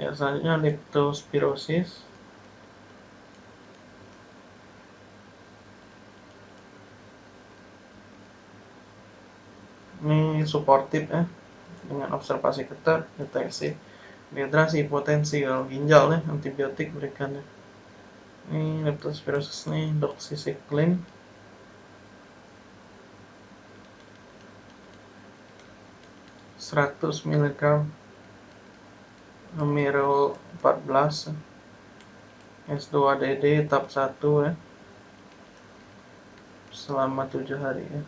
ya selanjutnya leptospirosis. Ini suportif ya dengan observasi ketat deteksi dehidrasi potensi kalau ginjal ya antibiotik berikan ya ini leptospirosis nih doxycycline. 100 mg Numero 14 S2DD tahap 1 ya. Selama 7 hari ya.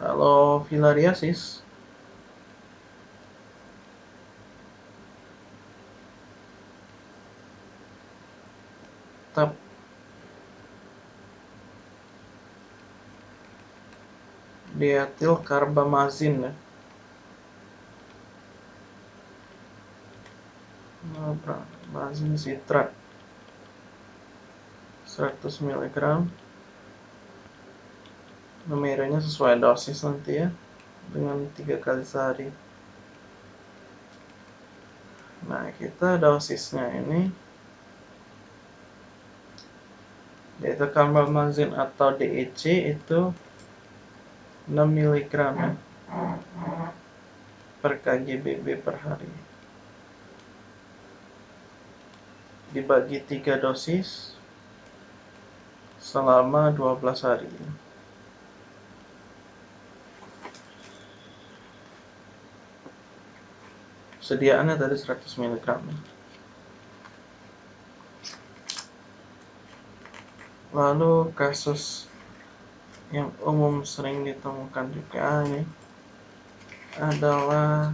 Kalau filariasis tetap dietil karbamazin ya. Mazin sitrat 100 mg numeranya sesuai dosis nanti ya. Dengan tiga kali sehari. Nah kita dosisnya ini. Yaitu karbamazin atau DEC itu 6 mg per kgbb per hari. Dibagi tiga dosis selama 12 hari. Sediaannya tadi 100 mg lalu kasus yang umum sering ditemukan juga ini adalah